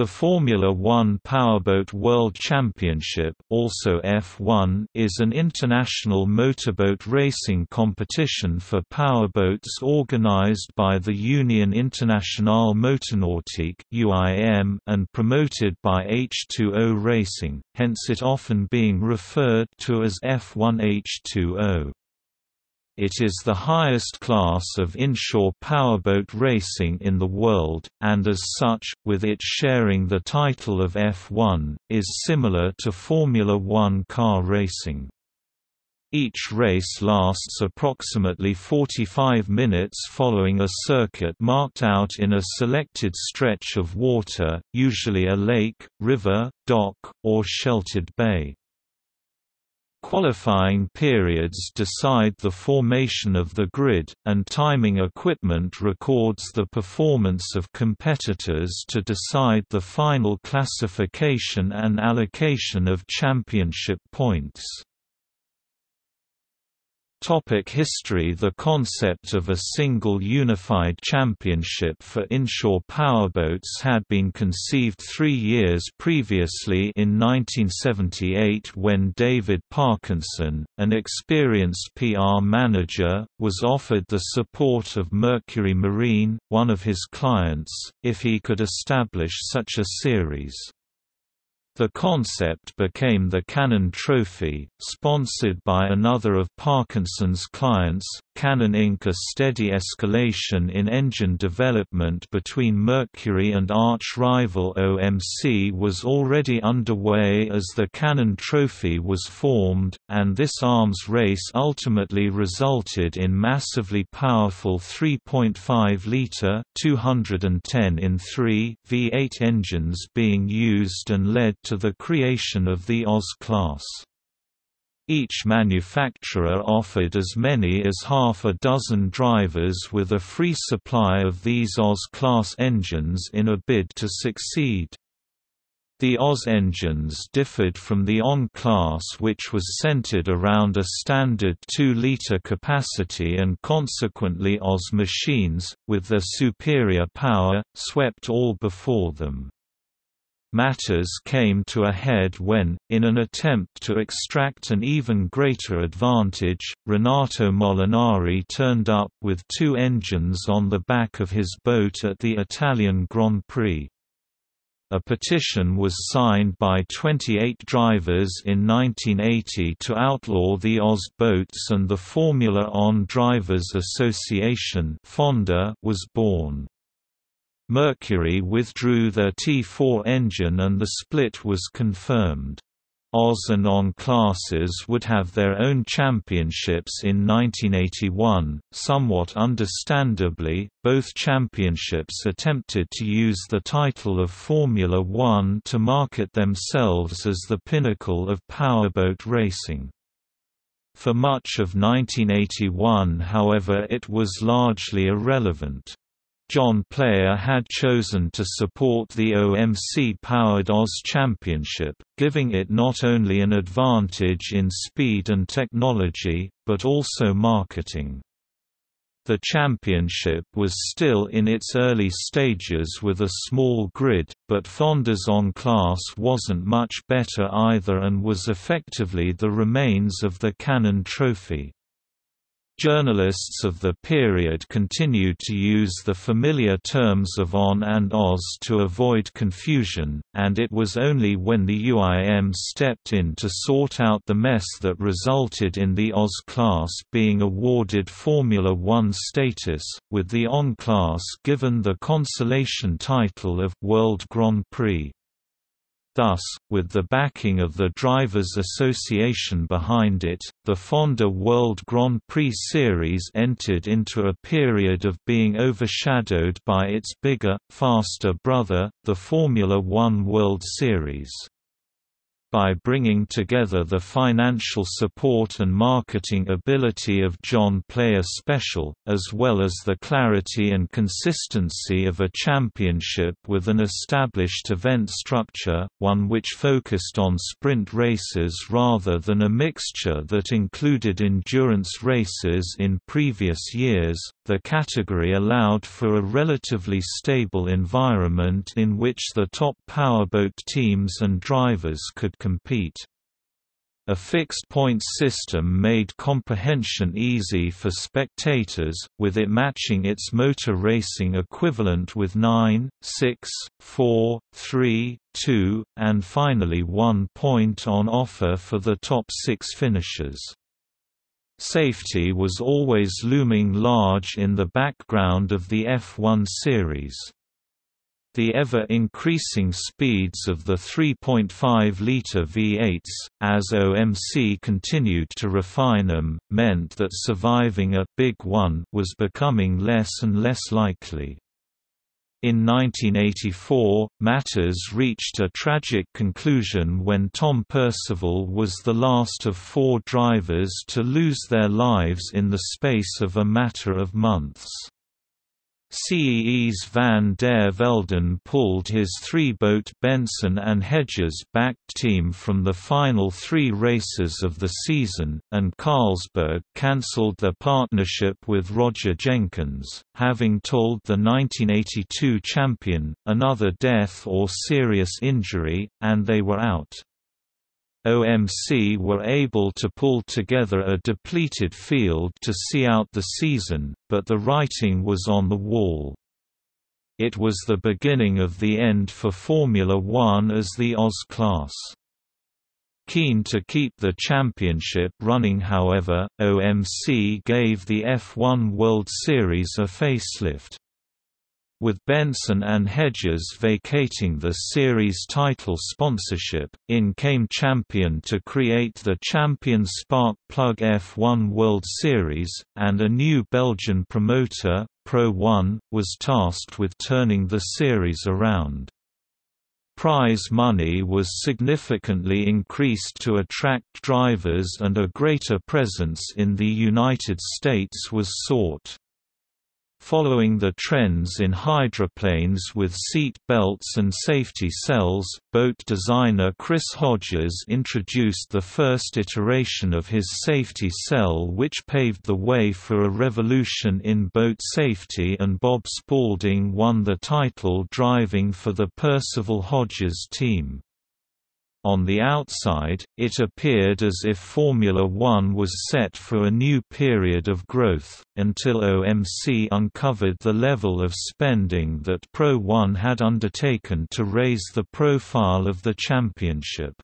The Formula One Powerboat World Championship also F1 is an international motorboat racing competition for powerboats organized by the Union Internationale Motornautique and promoted by H2O Racing, hence it often being referred to as F1 H2O. It is the highest class of inshore powerboat racing in the world, and as such, with it sharing the title of F1, is similar to Formula One car racing. Each race lasts approximately 45 minutes following a circuit marked out in a selected stretch of water, usually a lake, river, dock, or sheltered bay. Qualifying periods decide the formation of the grid, and timing equipment records the performance of competitors to decide the final classification and allocation of championship points. Topic history The concept of a single unified championship for inshore powerboats had been conceived three years previously in 1978 when David Parkinson, an experienced PR manager, was offered the support of Mercury Marine, one of his clients, if he could establish such a series. The concept became the Canon Trophy, sponsored by another of Parkinson's clients, Canon Inc. A steady escalation in engine development between Mercury and arch-rival OMC was already underway as the Canon Trophy was formed, and this arms race ultimately resulted in massively powerful 3.5-litre 210 in 3 V8 engines being used and led to the creation of the Oz class. Each manufacturer offered as many as half a dozen drivers with a free supply of these Oz-class engines in a bid to succeed. The Oz engines differed from the ON class which was centered around a standard 2-liter capacity and consequently Oz machines, with their superior power, swept all before them. Matters came to a head when, in an attempt to extract an even greater advantage, Renato Molinari turned up with two engines on the back of his boat at the Italian Grand Prix. A petition was signed by 28 drivers in 1980 to outlaw the Oz boats and the Formula ON Drivers Association was born. Mercury withdrew their T4 engine and the split was confirmed. Oz and ON classes would have their own championships in 1981. Somewhat understandably, both championships attempted to use the title of Formula One to market themselves as the pinnacle of powerboat racing. For much of 1981 however it was largely irrelevant. John Player had chosen to support the OMC-powered Oz Championship, giving it not only an advantage in speed and technology, but also marketing. The championship was still in its early stages with a small grid, but Fonda's ON class wasn't much better either and was effectively the remains of the Canon Trophy. Journalists of the period continued to use the familiar terms of ON and OZ to avoid confusion, and it was only when the UIM stepped in to sort out the mess that resulted in the OZ class being awarded Formula One status, with the ON class given the consolation title of World Grand Prix. Thus, with the backing of the Drivers' Association behind it, the Fonda World Grand Prix Series entered into a period of being overshadowed by its bigger, faster brother, the Formula One World Series. By bringing together the financial support and marketing ability of John Player Special, as well as the clarity and consistency of a championship with an established event structure, one which focused on sprint races rather than a mixture that included endurance races in previous years. The category allowed for a relatively stable environment in which the top powerboat teams and drivers could compete. A fixed points system made comprehension easy for spectators, with it matching its motor racing equivalent with 9, 6, 4, 3, 2, and finally 1 point on offer for the top six finishers. Safety was always looming large in the background of the F1 series. The ever-increasing speeds of the 3.5-litre V8s, as OMC continued to refine them, meant that surviving a «Big One» was becoming less and less likely. In 1984, matters reached a tragic conclusion when Tom Percival was the last of four drivers to lose their lives in the space of a matter of months. Kees van der Velden pulled his three-boat Benson and Hedges-backed team from the final three races of the season, and Carlsberg cancelled their partnership with Roger Jenkins, having told the 1982 champion, another death or serious injury, and they were out. OMC were able to pull together a depleted field to see out the season, but the writing was on the wall. It was the beginning of the end for Formula One as the Oz class. Keen to keep the championship running however, OMC gave the F1 World Series a facelift with Benson and Hedges vacating the series title sponsorship, in came Champion to create the Champion Spark Plug F1 World Series, and a new Belgian promoter, Pro One, was tasked with turning the series around. Prize money was significantly increased to attract drivers and a greater presence in the United States was sought. Following the trends in hydroplanes with seat belts and safety cells, boat designer Chris Hodges introduced the first iteration of his safety cell which paved the way for a revolution in boat safety and Bob Spalding won the title driving for the Percival Hodges team. On the outside, it appeared as if Formula One was set for a new period of growth, until OMC uncovered the level of spending that Pro One had undertaken to raise the profile of the championship.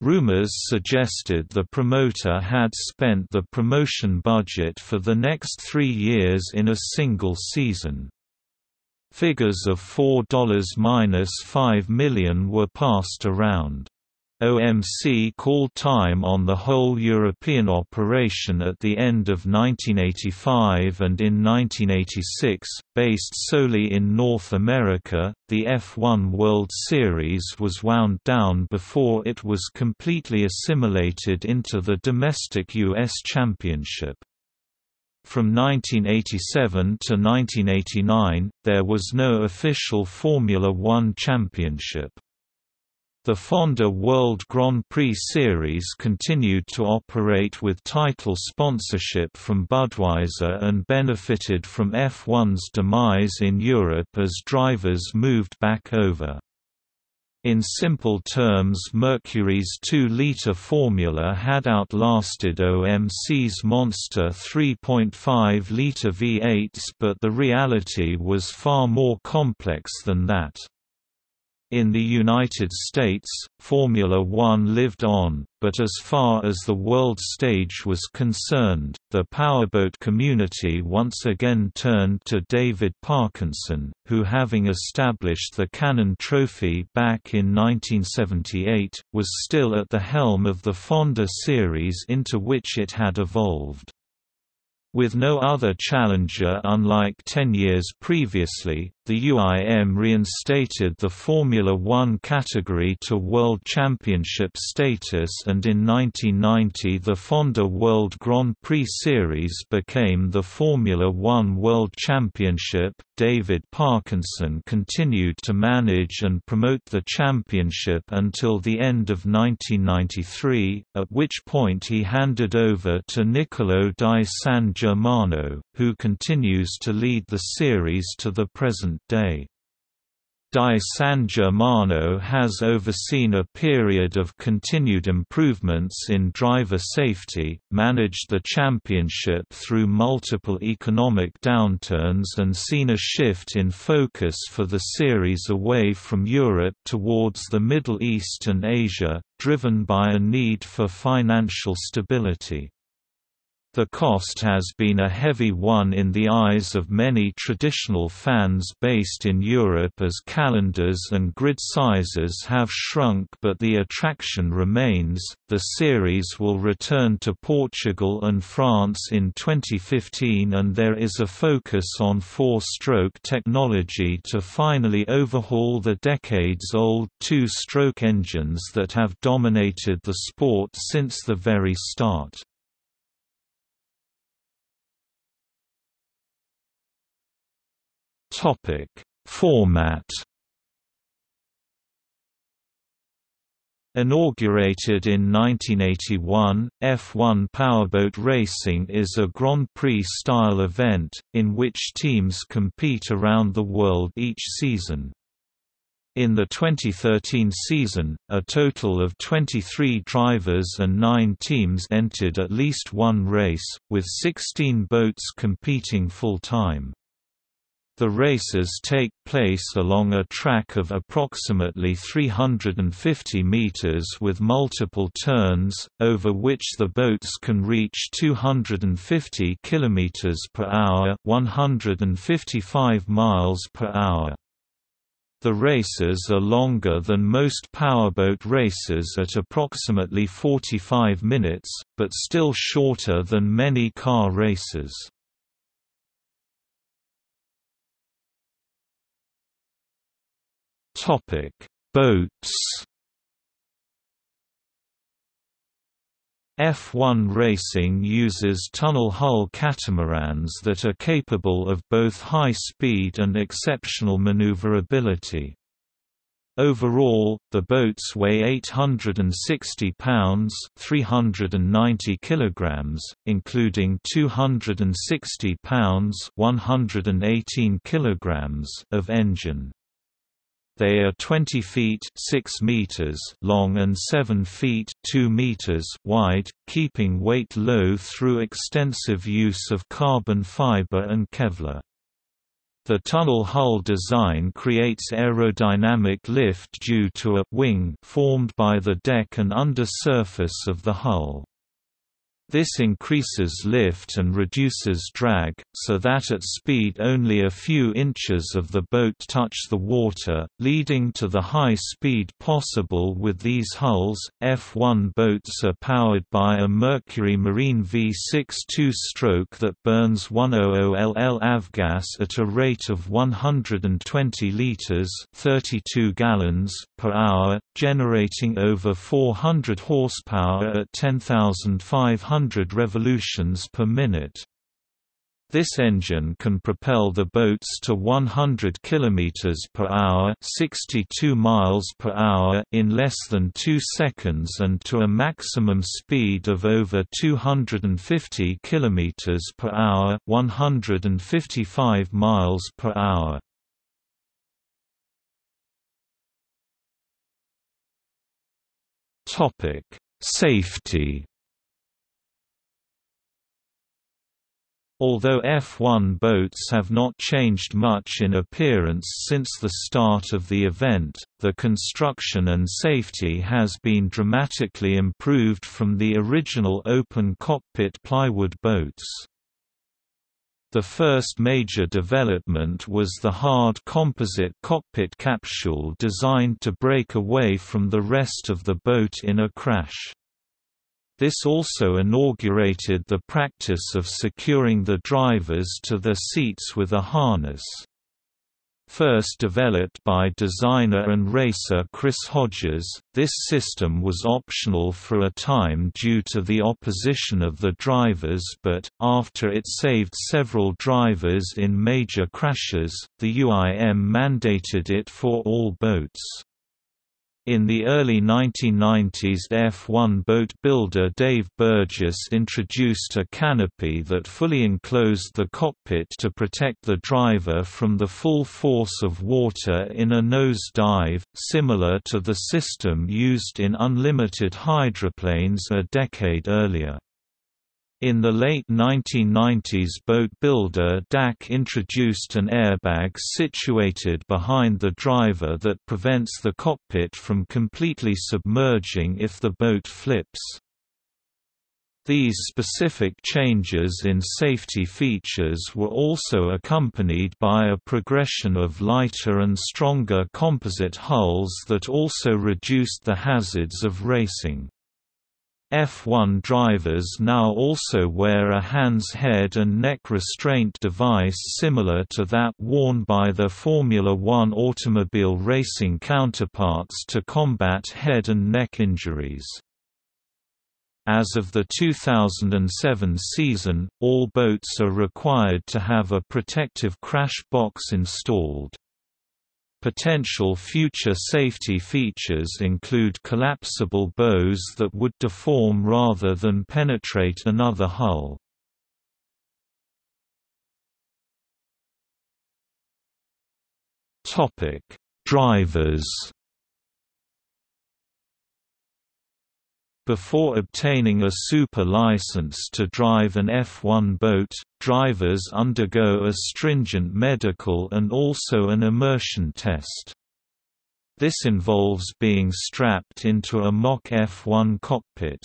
Rumors suggested the promoter had spent the promotion budget for the next three years in a single season. Figures of $4-5 million were passed around. OMC called time on the whole European operation at the end of 1985 and in 1986, based solely in North America, the F1 World Series was wound down before it was completely assimilated into the domestic U.S. Championship. From 1987 to 1989, there was no official Formula One championship. The Fonda World Grand Prix Series continued to operate with title sponsorship from Budweiser and benefited from F1's demise in Europe as drivers moved back over. In simple terms Mercury's 2-liter formula had outlasted OMC's monster 3.5-liter V8s but the reality was far more complex than that. In the United States, Formula One lived on, but as far as the world stage was concerned, the powerboat community once again turned to David Parkinson, who having established the Canon Trophy back in 1978, was still at the helm of the Fonda series into which it had evolved. With no other challenger unlike ten years previously, the UIM reinstated the Formula One category to World Championship status and in 1990 the Fonda World Grand Prix Series became the Formula One World Championship. David Parkinson continued to manage and promote the championship until the end of 1993, at which point he handed over to Niccolò di San Germano, who continues to lead the series to the present day. Di San Germano has overseen a period of continued improvements in driver safety, managed the championship through multiple economic downturns and seen a shift in focus for the series away from Europe towards the Middle East and Asia, driven by a need for financial stability. The cost has been a heavy one in the eyes of many traditional fans based in Europe as calendars and grid sizes have shrunk but the attraction remains. The series will return to Portugal and France in 2015 and there is a focus on four-stroke technology to finally overhaul the decades-old two-stroke engines that have dominated the sport since the very start. Topic: Format. Inaugurated in 1981, F1 powerboat racing is a Grand Prix-style event, in which teams compete around the world each season. In the 2013 season, a total of 23 drivers and 9 teams entered at least one race, with 16 boats competing full-time. The races take place along a track of approximately 350 meters with multiple turns, over which the boats can reach 250 kilometers per hour, 155 miles per hour. The races are longer than most powerboat races at approximately 45 minutes, but still shorter than many car races. Topic: Boats. F1 racing uses tunnel hull catamarans that are capable of both high speed and exceptional maneuverability. Overall, the boats weigh 860 pounds (390 kilograms), including 260 pounds (118 kilograms) of engine. They are 20 feet 6 meters long and 7 feet 2 meters wide, keeping weight low through extensive use of carbon fiber and Kevlar. The tunnel hull design creates aerodynamic lift due to a wing formed by the deck and undersurface of the hull. This increases lift and reduces drag, so that at speed only a few inches of the boat touch the water, leading to the high speed possible with these hulls. F1 boats are powered by a Mercury Marine V6 two-stroke that burns 100 LL avgas at a rate of 120 liters (32 gallons) per hour, generating over 400 horsepower at 10,500 100 revolutions per minute. This engine can propel the boats to 100 km per hour, 62 miles per hour in less than 2 seconds and to a maximum speed of over 250 km per hour, 155 miles per hour. Topic: Safety Although F1 boats have not changed much in appearance since the start of the event, the construction and safety has been dramatically improved from the original open cockpit plywood boats. The first major development was the hard composite cockpit capsule designed to break away from the rest of the boat in a crash. This also inaugurated the practice of securing the drivers to their seats with a harness. First developed by designer and racer Chris Hodges, this system was optional for a time due to the opposition of the drivers but, after it saved several drivers in major crashes, the UIM mandated it for all boats. In the early 1990s F1 boat builder Dave Burgess introduced a canopy that fully enclosed the cockpit to protect the driver from the full force of water in a nose dive, similar to the system used in unlimited hydroplanes a decade earlier. In the late 1990s boat builder DAC introduced an airbag situated behind the driver that prevents the cockpit from completely submerging if the boat flips. These specific changes in safety features were also accompanied by a progression of lighter and stronger composite hulls that also reduced the hazards of racing. F1 drivers now also wear a HANS head and neck restraint device similar to that worn by their Formula One automobile racing counterparts to combat head and neck injuries. As of the 2007 season, all boats are required to have a protective crash box installed. Potential future safety features include collapsible bows that would deform rather than penetrate another hull. Drivers Before obtaining a super license to drive an F1 boat, drivers undergo a stringent medical and also an immersion test. This involves being strapped into a mock F1 cockpit.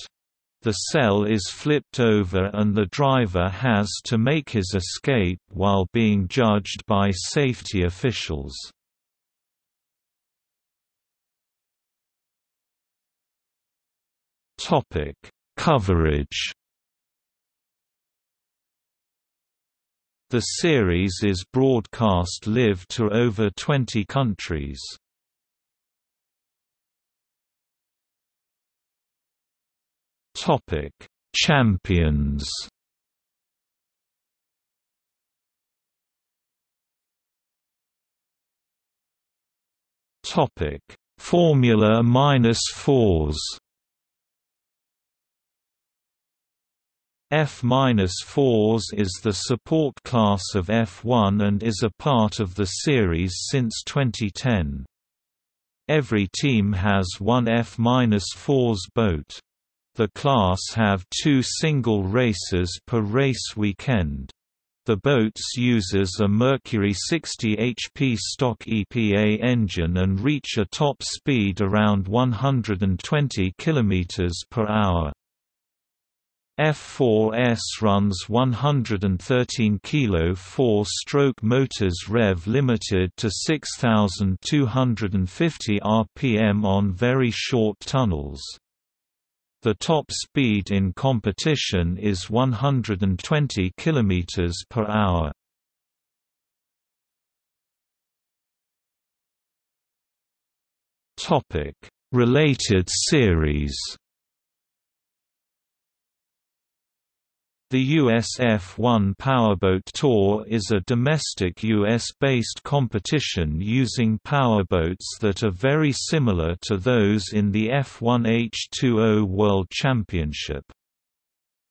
The cell is flipped over and the driver has to make his escape while being judged by safety officials. Topic: Coverage. The series is broadcast live to over 20 countries. Topic: Champions. Topic: Formula minus fours. F-4s is the support class of F1 and is a part of the series since 2010. Every team has one F-4s boat. The class have two single races per race weekend. The boats uses a Mercury 60 HP stock EPA engine and reach a top speed around 120 km per hour. F4S runs 113 kilo 4-stroke motors rev limited to 6250 rpm on very short tunnels. The top speed in competition is 120 km per hour. Related series The USF-1 Powerboat Tour is a domestic US-based competition using powerboats that are very similar to those in the F1 H2O World Championship.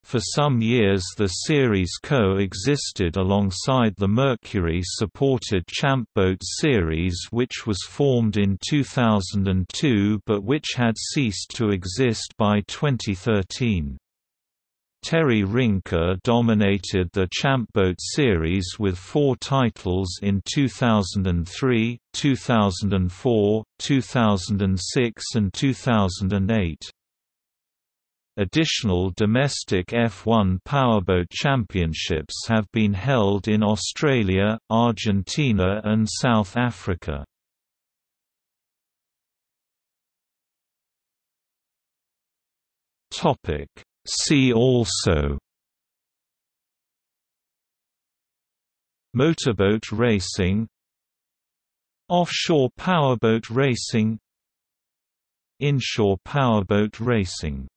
For some years the series co-existed alongside the Mercury-supported Champ Boat series which was formed in 2002 but which had ceased to exist by 2013. Terry Rinker dominated the Champboat series with four titles in 2003, 2004, 2006 and 2008. Additional domestic F1 powerboat championships have been held in Australia, Argentina and South Africa. Topic See also. Motorboat racing. Offshore powerboat racing. Inshore powerboat racing